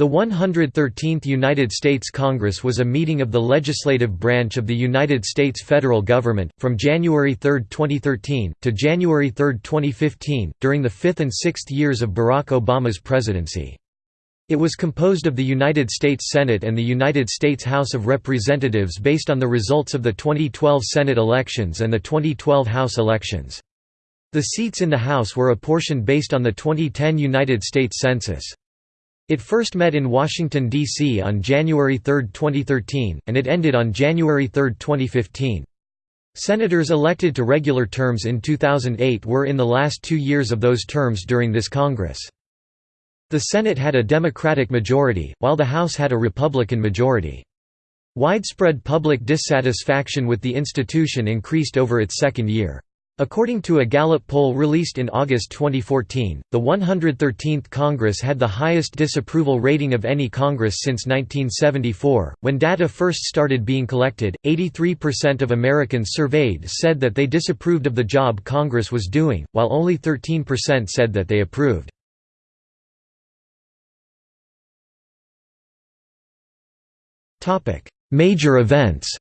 The 113th United States Congress was a meeting of the legislative branch of the United States federal government, from January 3, 2013, to January 3, 2015, during the fifth and sixth years of Barack Obama's presidency. It was composed of the United States Senate and the United States House of Representatives based on the results of the 2012 Senate elections and the 2012 House elections. The seats in the House were apportioned based on the 2010 United States Census. It first met in Washington, D.C. on January 3, 2013, and it ended on January 3, 2015. Senators elected to regular terms in 2008 were in the last two years of those terms during this Congress. The Senate had a Democratic majority, while the House had a Republican majority. Widespread public dissatisfaction with the institution increased over its second year. According to a Gallup poll released in August 2014, the 113th Congress had the highest disapproval rating of any Congress since 1974. When data first started being collected, 83% of Americans surveyed said that they disapproved of the job Congress was doing, while only 13% said that they approved. Major events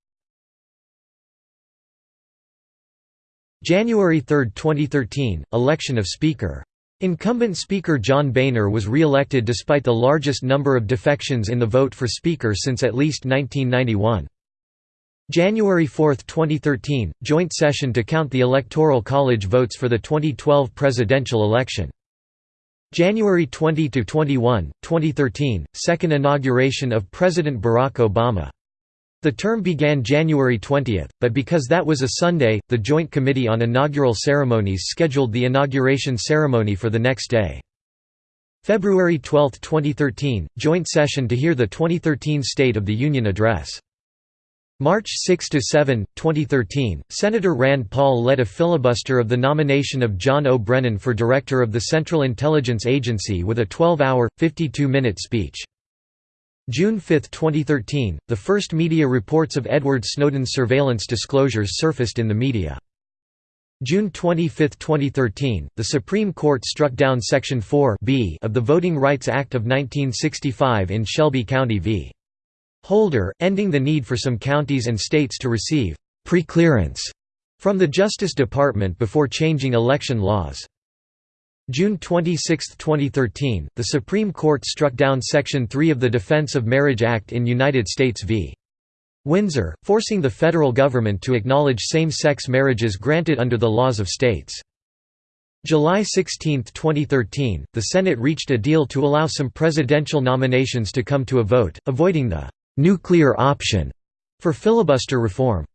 January 3, 2013, election of Speaker. Incumbent Speaker John Boehner was re-elected despite the largest number of defections in the vote for Speaker since at least 1991. January 4, 2013, joint session to count the Electoral College votes for the 2012 presidential election. January 20–21, 2013, second inauguration of President Barack Obama the term began January 20, but because that was a Sunday, the Joint Committee on Inaugural Ceremonies scheduled the inauguration ceremony for the next day. February 12, 2013, joint session to hear the 2013 State of the Union Address. March 6–7, 2013, Senator Rand Paul led a filibuster of the nomination of John O. Brennan for Director of the Central Intelligence Agency with a 12-hour, 52-minute speech. June 5, 2013, the first media reports of Edward Snowden's surveillance disclosures surfaced in the media. June 25, 2013, the Supreme Court struck down Section 4 B of the Voting Rights Act of 1965 in Shelby County v. Holder, ending the need for some counties and states to receive «preclearance» from the Justice Department before changing election laws. June 26, 2013, the Supreme Court struck down Section 3 of the Defense of Marriage Act in United States v. Windsor, forcing the federal government to acknowledge same-sex marriages granted under the laws of states. July 16, 2013, the Senate reached a deal to allow some presidential nominations to come to a vote, avoiding the «nuclear option» for filibuster reform.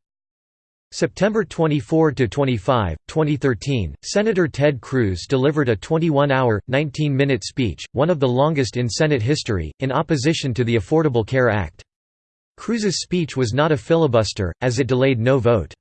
September 24 to 25, 2013, Senator Ted Cruz delivered a 21-hour, 19-minute speech, one of the longest in Senate history, in opposition to the Affordable Care Act. Cruz's speech was not a filibuster, as it delayed no vote.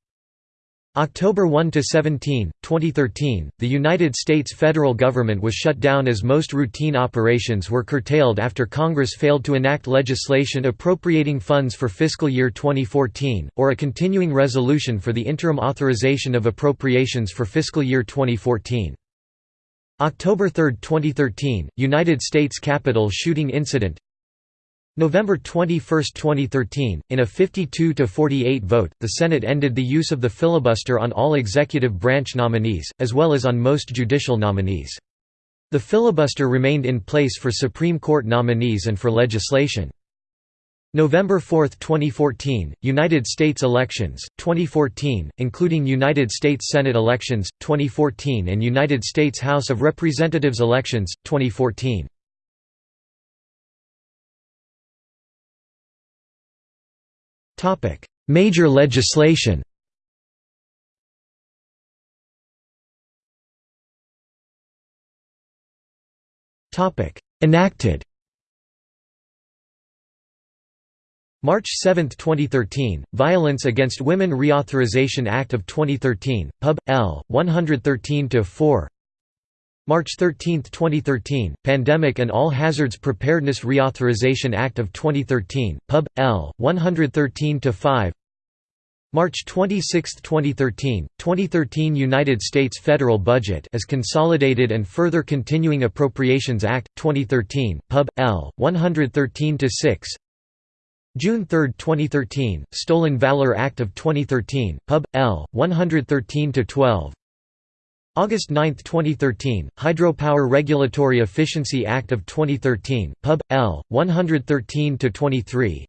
October 1–17, 2013, the United States federal government was shut down as most routine operations were curtailed after Congress failed to enact legislation appropriating funds for fiscal year 2014, or a continuing resolution for the interim authorization of appropriations for fiscal year 2014. October 3, 2013, United States Capitol shooting incident November 21, 2013, in a 52–48 vote, the Senate ended the use of the filibuster on all executive branch nominees, as well as on most judicial nominees. The filibuster remained in place for Supreme Court nominees and for legislation. November 4, 2014, United States elections, 2014, including United States Senate elections, 2014 and United States House of Representatives elections, 2014. Major legislation Enacted March 7, 2013, Violence Against Women Reauthorization Act of 2013, Pub. L. 113-4 March 13, 2013, Pandemic and All Hazards Preparedness Reauthorization Act of 2013, Pub. L. 113-5 March 26, 2013, 2013 United States federal budget as Consolidated and Further Continuing Appropriations Act, 2013, Pub. L. 113-6 June 3, 2013, Stolen Valor Act of 2013, Pub. L. 113-12 August 9, 2013, Hydropower Regulatory Efficiency Act of 2013, Pub. L. 113-23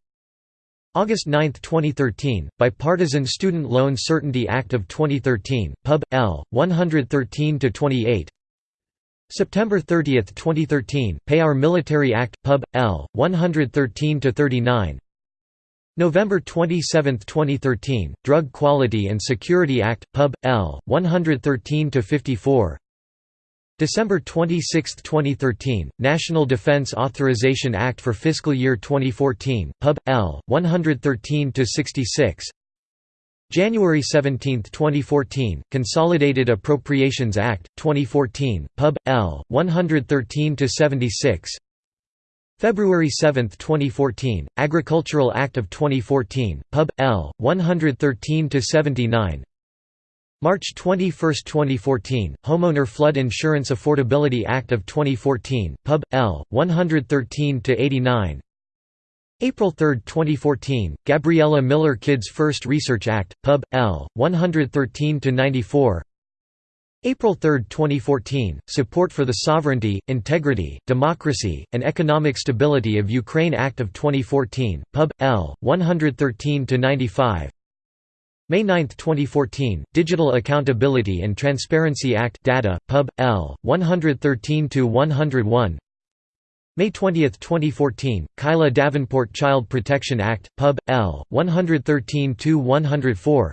August 9, 2013, Bipartisan Student Loan Certainty Act of 2013, Pub. L. 113-28 September 30, 2013, Pay Our Military Act, Pub. L. 113-39 November 27, 2013, Drug Quality and Security Act, Pub. L. 113-54 December 26, 2013, National Defense Authorization Act for Fiscal Year 2014, Pub. L. 113-66 January 17, 2014, Consolidated Appropriations Act, 2014, Pub. L. 113-76 February 7, 2014, Agricultural Act of 2014, Pub. L. 113-79 March 21, 2014, Homeowner Flood Insurance Affordability Act of 2014, Pub. L. 113–89 April 3, 2014, Gabriella Miller Kids First Research Act, Pub. L. 113–94 April 3, 2014, Support for the Sovereignty, Integrity, Democracy, and Economic Stability of Ukraine Act of 2014, Pub. L. 113–95 May 9, 2014, Digital Accountability and Transparency Act Data, Pub. L. 113–101 May 20, 2014, Kilah Davenport Child Protection Act, Pub. L. 113–104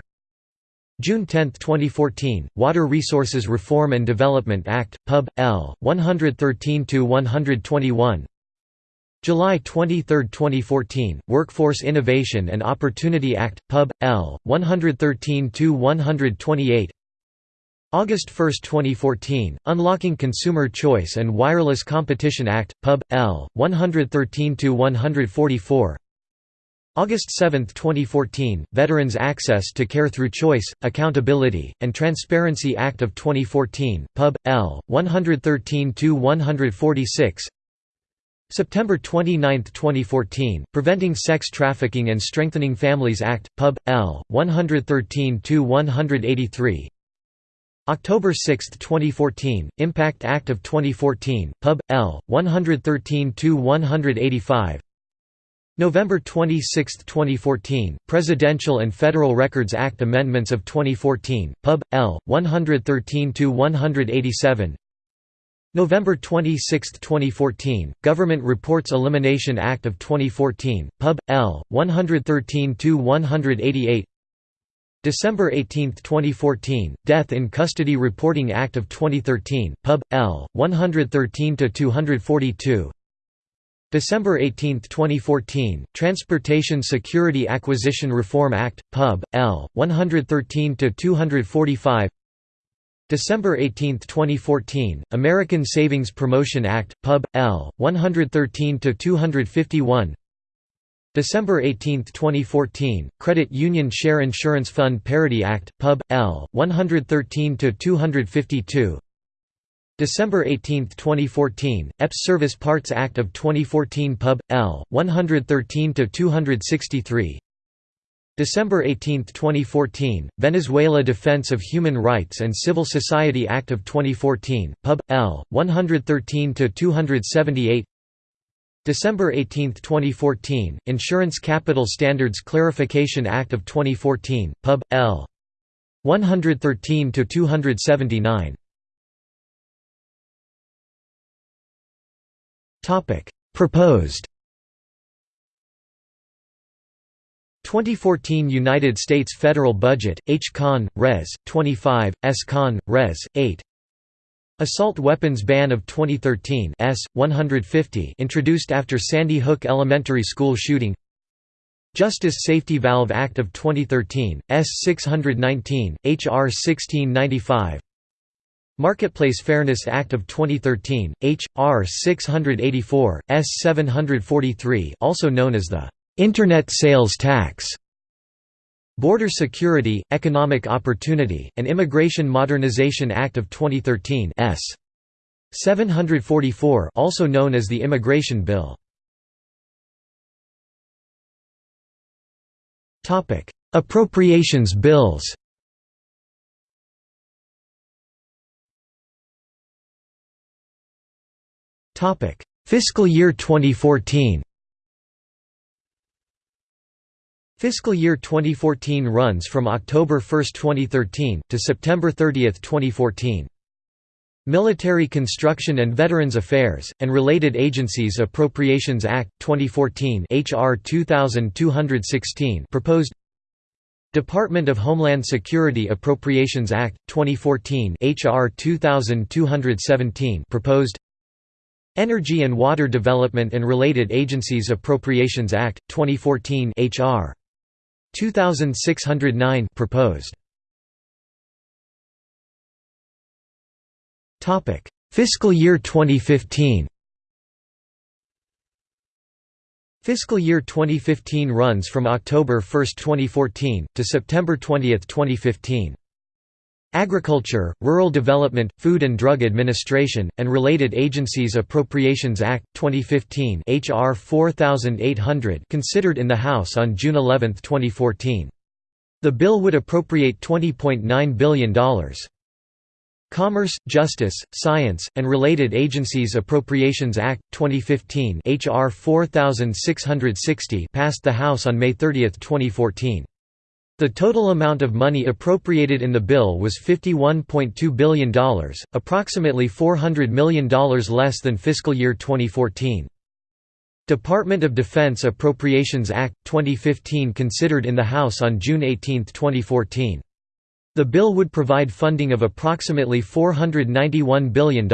June 10, 2014, Water Resources Reform and Development Act, Pub. L. 113–121 July 23, 2014, Workforce Innovation and Opportunity Act, Pub. L. 113–128 August 1, 2014, Unlocking Consumer Choice and Wireless Competition Act, Pub. L. 113–144 August 7, 2014, Veterans Access to Care Through Choice, Accountability, and Transparency Act of 2014, Pub. L. 113–146 September 29, 2014, Preventing Sex Trafficking and Strengthening Families Act, Pub. L. 113–183 October 6, 2014, Impact Act of 2014, Pub. L. 113–185 November 26, 2014, Presidential and Federal Records Act Amendments of 2014, Pub. L. 113–187 November 26, 2014, Government Reports Elimination Act of 2014, Pub. L. 113–188 December 18, 2014, Death in Custody Reporting Act of 2013, Pub. L. 113–242 December 18, 2014, Transportation Security Acquisition Reform Act, Pub. L. 113–245 December 18, 2014, American Savings Promotion Act, Pub. L. 113–251 December 18, 2014, Credit Union Share Insurance Fund Parity Act, Pub. L. 113–252 December 18, 2014, EPS Service Parts Act of 2014 Pub. L. 113–263 December 18, 2014, Venezuela Defense of Human Rights and Civil Society Act of 2014, Pub. L. 113–278 December 18, 2014, Insurance Capital Standards Clarification Act of 2014, Pub. L. 113–279 Proposed 2014 United States federal budget, H. Con. Res. 25, S. Con. Res. 8 Assault weapons ban of 2013 S. 150 introduced after Sandy Hook Elementary School shooting Justice Safety Valve Act of 2013, S. 619, H.R. 1695 Marketplace Fairness Act of 2013, H.R. 684, S. 743 also known as the Internet Sales Tax Border Security, Economic Opportunity, and Immigration Modernization Act of 2013 S. 744 also known as the Immigration Bill. Appropriations bills Fiscal year 2014 Fiscal year 2014 runs from October 1, 2013, to September 30, 2014. Military Construction and Veterans Affairs, and related agencies Appropriations Act, 2014 HR 2216 proposed Department of Homeland Security Appropriations Act, 2014 HR 2217 proposed Energy and Water Development and Related Agencies Appropriations Act, 2014 HR 2609 proposed. Topic: Fiscal year 2015. Fiscal year 2015 runs from October 1, 2014 to September 20, 2015. Agriculture, Rural Development, Food and Drug Administration, and Related Agencies Appropriations Act, 2015 HR 4800 considered in the House on June 11, 2014. The bill would appropriate $20.9 billion. Commerce, Justice, Science, and Related Agencies Appropriations Act, 2015 HR 4660 passed the House on May 30, 2014. The total amount of money appropriated in the bill was $51.2 billion, approximately $400 million less than fiscal year 2014. Department of Defense Appropriations Act, 2015 considered in the House on June 18, 2014. The bill would provide funding of approximately $491 billion.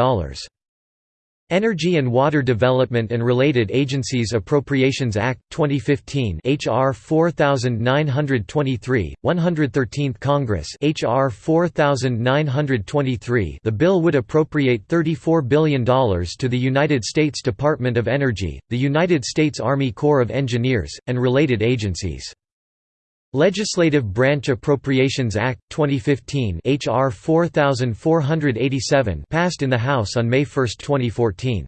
Energy and Water Development and Related Agencies Appropriations Act, 2015 HR 4923, 113th Congress HR 4923 The bill would appropriate $34 billion to the United States Department of Energy, the United States Army Corps of Engineers, and related agencies. Legislative Branch Appropriations Act, 2015 HR 4487 passed in the House on May 1, 2014.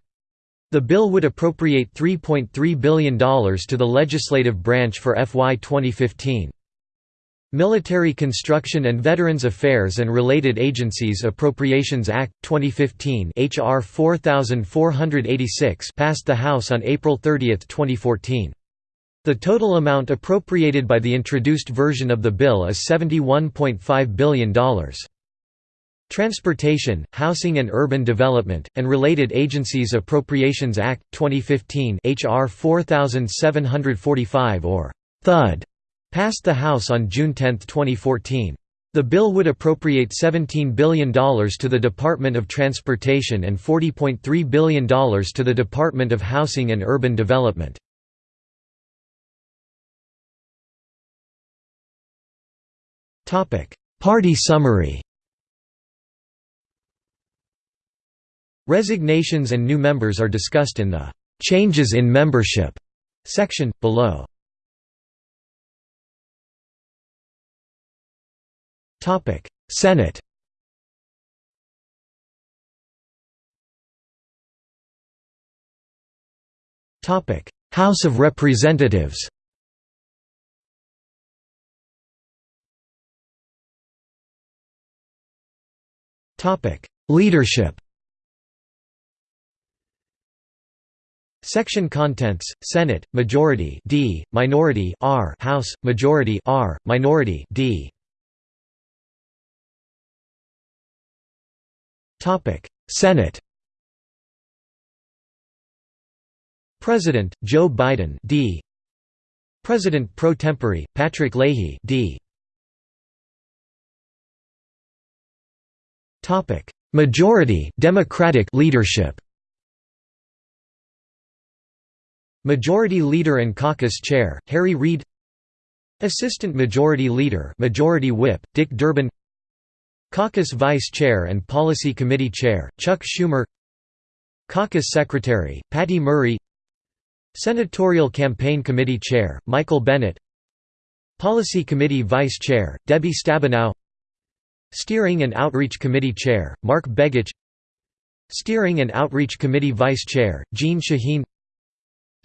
The bill would appropriate $3.3 billion to the legislative branch for FY 2015. Military Construction and Veterans Affairs and Related Agencies Appropriations Act, 2015 HR 4486 passed the House on April 30, 2014. The total amount appropriated by the introduced version of the bill is $71.5 billion. Transportation, Housing and Urban Development, and Related Agencies Appropriations Act, 2015 HR 4745 or THUD passed the House on June 10, 2014. The bill would appropriate $17 billion to the Department of Transportation and $40.3 billion to the Department of Housing and Urban Development. Party summary. Resignations and new members are discussed in the "'Changes in Membership' section, below. Senate. House of Representatives Topic: Leadership. Section contents: Senate majority D, minority R, House majority R, minority D. Topic: Senate. President Joe Biden D. President pro tempore Patrick Leahy D. Topic: Majority Democratic leadership. Majority Leader and Caucus Chair Harry Reid. Assistant Majority Leader Majority Whip Dick Durbin. Caucus Vice Chair and Policy Committee Chair Chuck Schumer. Caucus Secretary Patty Murray. Senatorial Campaign Committee Chair Michael Bennet. Policy Committee Vice Chair, Debbie Stabenow Steering and Outreach Committee Chair, Mark Begich. Steering and Outreach Committee Vice Chair, Jeanne Shaheen.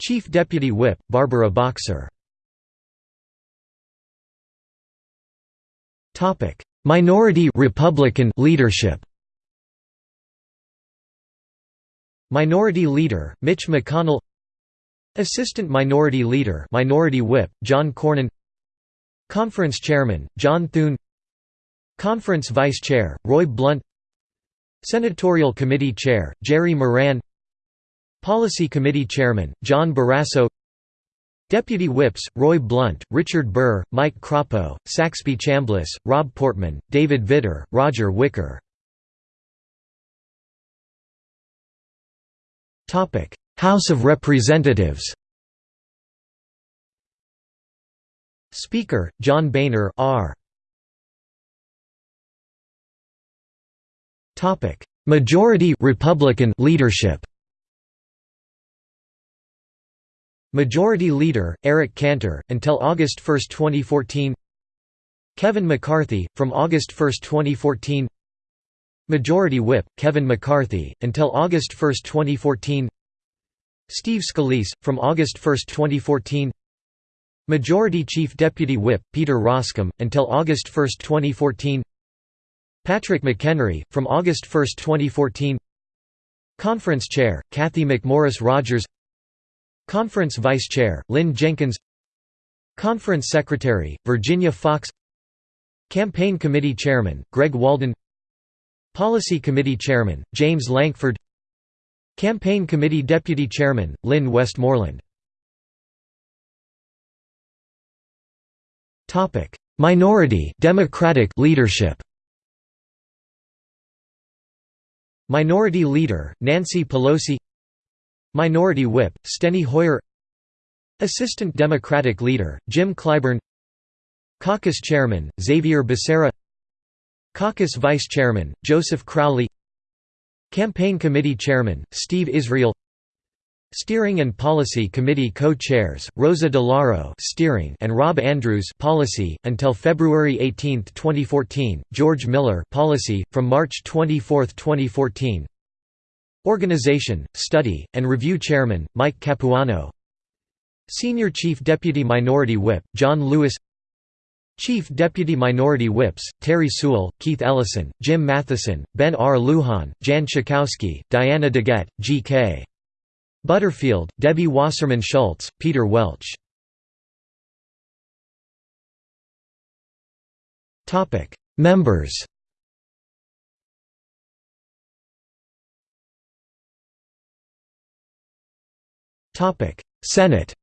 Chief Deputy Whip, Barbara Boxer. Minority Republican leadership. Minority Leader, Mitch McConnell. Assistant Minority Leader Minority Whip, John Cornyn. Conference Chairman, John Thune Conference Vice Chair, Roy Blunt. Senatorial Committee Chair, Jerry Moran. Policy Committee Chairman, John Barrasso. Deputy Whips, Roy Blunt, Richard Burr, Mike Crapo, Saxby Chambliss, Rob Portman, David Vitter, Roger Wicker. House of Representatives. Speaker, John Boehner R. Majority Republican leadership Majority Leader, Eric Cantor, until August 1, 2014 Kevin McCarthy, from August 1, 2014 Majority Whip, Kevin McCarthy, until August 1, 2014 Steve Scalise, from August 1, 2014 Majority Chief Deputy Whip, Peter Roskam, until August 1, 2014 Patrick McHenry, from August 1, 2014 Conference Chair, Cathy McMorris Rodgers Conference Vice Chair, Lynn Jenkins. Conference Secretary, Virginia Foxx. Campaign Committee Chairman, Greg Walden. Policy Committee Chairman, James Lankford. Campaign Committee Deputy Chairman, Lynn Westmoreland. Minority Democratic leadership Minority Leader, Nancy Pelosi Minority Whip, Steny Hoyer Assistant Democratic Leader, Jim Clyburn Caucus Chairman, Xavier Becerra Caucus Vice Chairman, Joseph Crowley Campaign Committee Chairman, Steve Israel Steering and Policy Committee co-chairs, Rosa DeLauro steering and Rob Andrews policy, until February 18, 2014, George Miller policy, from March 24, 2014 Organization, Study, and Review Chairman, Mike Capuano Senior Chief Deputy Minority Whip, John Lewis Chief Deputy Minority Whips, Terri Sewell, Keith Ellison, Jim Matheson, Ben R. Lujan, Jan Schakowsky, Diana DeGette, G.K. Butterfield, Debbie Wasserman Schultz, Peter Welch. Members Senate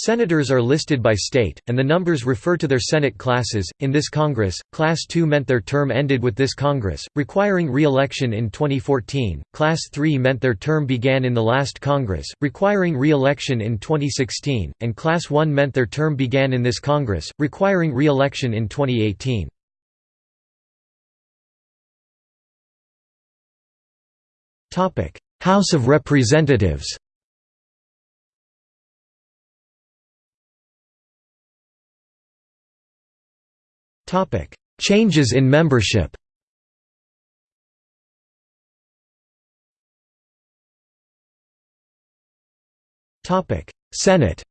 Senators are listed by state, and the numbers refer to their Senate classes. In this Congress, Class II meant their term ended with this Congress, requiring re election in 2014, Class III meant their term began in the last Congress, requiring re election in 2016, and Class I meant their term began in this Congress, requiring re election in 2018. House of Representatives Topic: Changes in membership. Topic: Senate.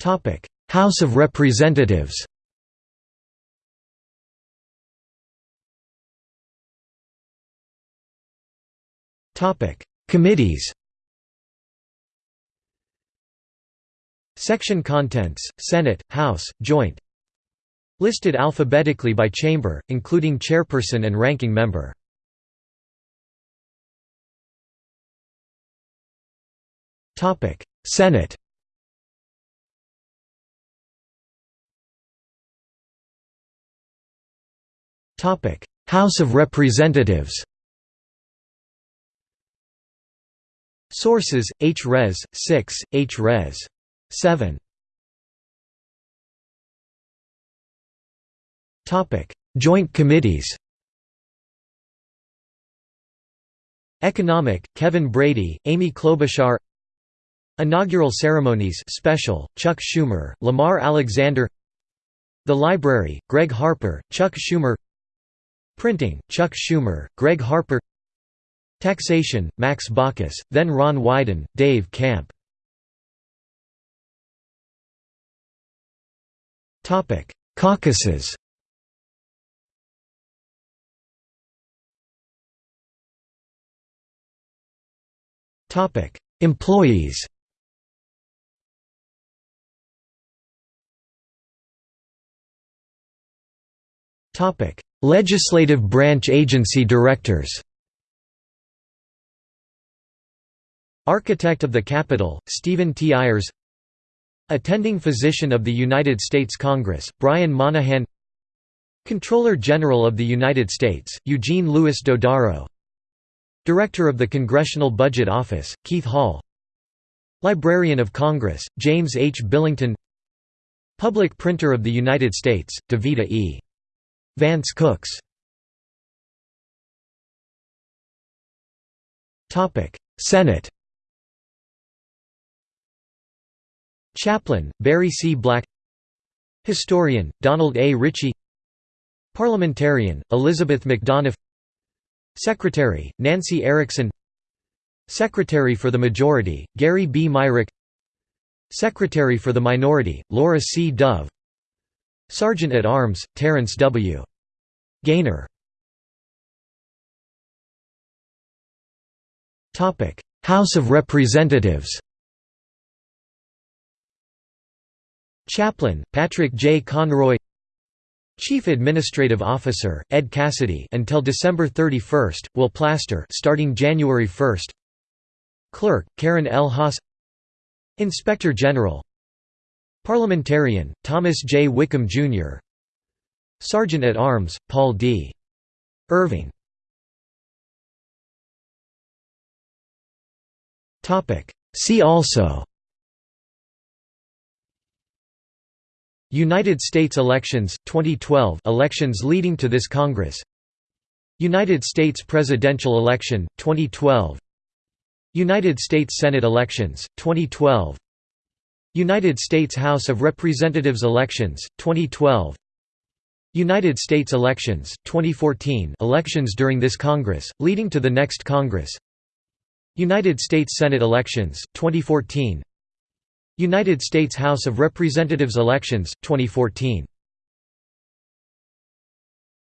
Topic: House of Representatives. Topic: Committees. Section contents, Senate, House, Joint Listed alphabetically by chamber, including chairperson and ranking member. Senate House of Representatives Sources: H. Res. 6, H. Res. 7 Joint committees. Economic, Kevin Brady, Amy Klobuchar. Inaugural ceremonies special, Chuck Schumer, Lamar Alexander. The Library, Gregg Harper, Chuck Schumer. Printing, Chuck Schumer, Gregg Harper. Taxation, Max Baucus, then Ron Wyden, Dave Camp Caucuses. Topic: Employees. Topic: Legislative branch agency directors. Architect of the Capitol, Stephen T. Ayers Attending Physician of the United States Congress, Brian Monahan Comptroller General of the United States, Eugene Louis Dodaro Director of the Congressional Budget Office, Keith Hall Librarian of Congress, James H. Billington Public Printer of the United States, Davita E. Vance Cooks Senate Chaplain, Barry C. Black Historian, Donald A. Ritchie Parliamentarian, Elizabeth McDonough Secretary, Nancy Erickson Secretary for the Majority, Gary B. Myrick Secretary for the Minority, Laura C. Dove Sergeant at Arms, Terrance W. Gainer House of Representatives Chaplain, Patrick J. Conroy Chief Administrative Officer, Ed Cassidy until December 31, Will Plaster starting January 1 Clerk, Karen L. Haas Inspector General Parliamentarian, Thomas J. Wickham, Jr. Sergeant at Arms, Paul D. Irving See also United States elections, 2012 elections leading to this Congress. United States presidential election, 2012 United States Senate elections, 2012 United States House of Representatives elections, 2012 United States elections, 2014 elections during this Congress, leading to the next Congress. United States Senate elections, 2014 United States House of Representatives elections, 2014